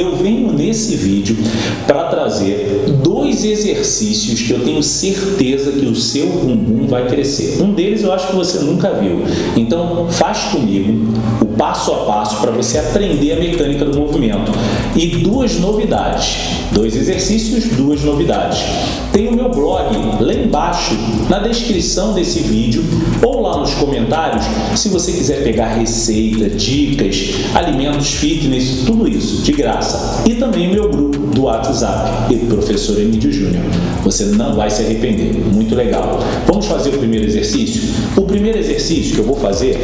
Eu venho nesse vídeo para trazer dois exercícios que eu tenho certeza que o seu bumbum vai crescer. Um deles eu acho que você nunca viu. Então faz comigo o passo a passo para você aprender a mecânica do movimento. E duas novidades, dois exercícios, duas novidades. Tem o meu blog lá embaixo, na descrição desse vídeo, ou lá nos comentários, se você quiser pegar receita, dicas, alimentos fitness, tudo isso, de graça. E também o meu grupo do WhatsApp, e Professor Emílio Júnior. Você não vai se arrepender, muito legal. Vamos fazer o primeiro exercício? O primeiro exercício que eu vou fazer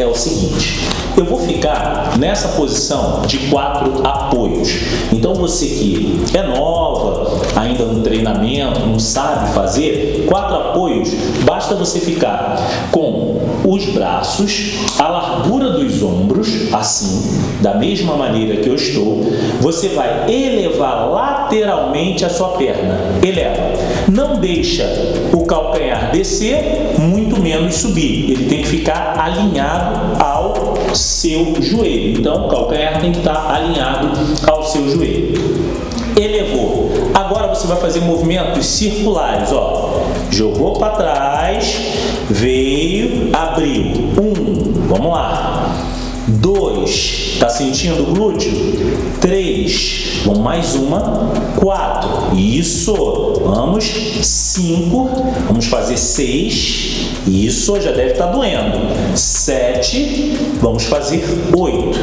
é o seguinte, eu vou ficar nessa posição de quatro apoios. Então você que é nova, ainda no treinamento, não sabe fazer, quatro apoios, basta você ficar com os braços, a largura dos ombros, assim, da mesma maneira que eu estou, você vai elevar lateralmente a sua perna. Eleva. Não deixa o calcanhar descer, muito menos subir. Ele tem que ficar alinhado ao seu joelho. Então, o calcanhar tem que estar alinhado ao seu joelho. Elevou. Agora você vai fazer movimentos circulares, ó. Jogou para trás, veio, abriu. Um, vamos lá. Dois, tá sentindo o glúteo? Três, vamos mais uma. Quatro, isso. Vamos. Cinco, vamos fazer seis. Isso já deve estar tá doendo. Sete, vamos fazer oito.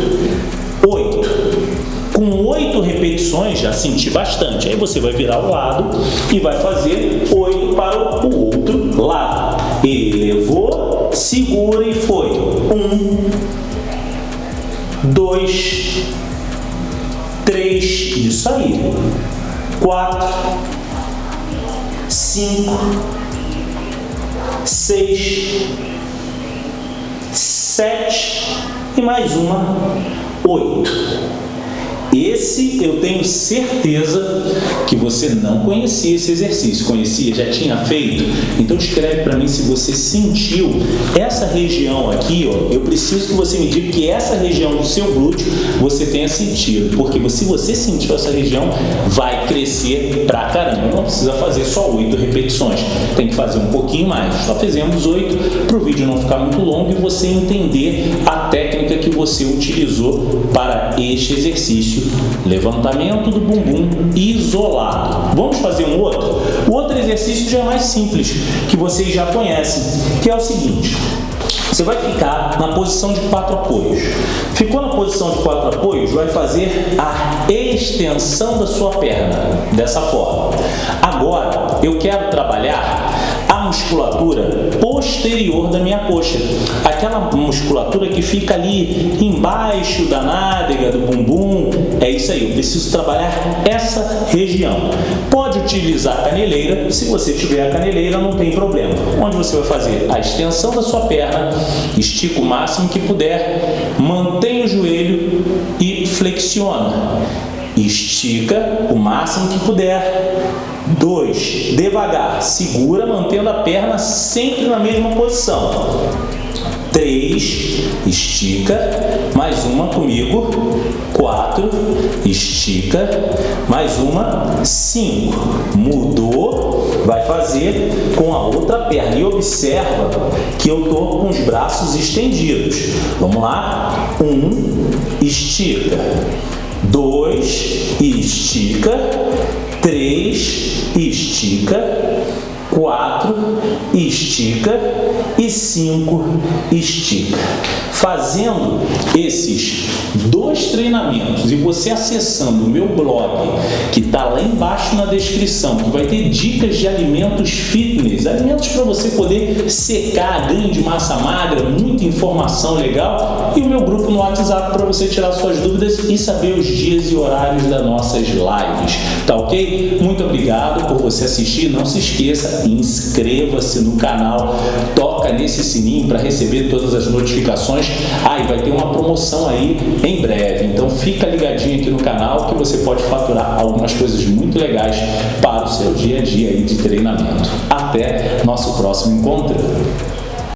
Oito. Oito repetições, já senti bastante. Aí você vai virar o lado e vai fazer oito para o outro lado. Elevou, segura e foi. Um, dois, três, isso aí. Quatro, cinco, seis, sete e mais uma, oito. Esse eu tenho certeza que você não conhecia esse exercício. Conhecia? Já tinha feito? Então escreve para mim se você sentiu essa região aqui, ó. Eu preciso que você me diga que essa região do seu glúteo você tenha sentido. Porque se você sentiu essa região, vai crescer pra caramba. Não precisa fazer só oito repetições. Tem que fazer um pouquinho mais. Só fizemos oito para o vídeo não ficar muito longo e você entender a técnica que você utilizou para este exercício levantamento do bumbum isolado. Vamos fazer um outro? O outro exercício já é mais simples, que vocês já conhecem, que é o seguinte. Você vai ficar na posição de quatro apoios. Ficou na posição de quatro apoios, vai fazer a extensão da sua perna, dessa forma. Agora, eu quero trabalhar a musculatura posterior da minha coxa. Aquela musculatura que fica ali embaixo da nádega, do bumbum. É isso aí, eu preciso trabalhar essa região. Pode utilizar a caneleira, se você tiver a caneleira não tem problema. Onde você vai fazer a extensão da sua perna, estica o máximo que puder, mantém o joelho e flexiona. Estica o máximo que puder, 2. Devagar, segura mantendo a perna sempre na mesma posição. 3. Estica, mais uma comigo. 4. Estica, mais uma. 5. Mudou, vai fazer com a outra perna. E observa que eu estou com os braços estendidos. Vamos lá? 1. Um, estica. 2. Estica. 3, estica, 4, estica e 5, estica. Fazendo esses dois treinamentos e você acessando o meu blog, que está lá embaixo na descrição, que vai ter dicas de alimentos fitness, alimentos para você poder secar, ganho de massa magra, muita informação legal, e o meu grupo no WhatsApp para você tirar suas dúvidas e saber os dias e horários das nossas lives, tá ok? Muito obrigado por você assistir, não se esqueça, inscreva-se no canal, toca nesse sininho para receber todas as notificações, ah, e vai ter uma promoção aí em breve, então fica ligadinho aqui no canal que você pode faturar algumas coisas muito legais para o seu dia a dia aí de treinamento. Até nosso próximo encontro!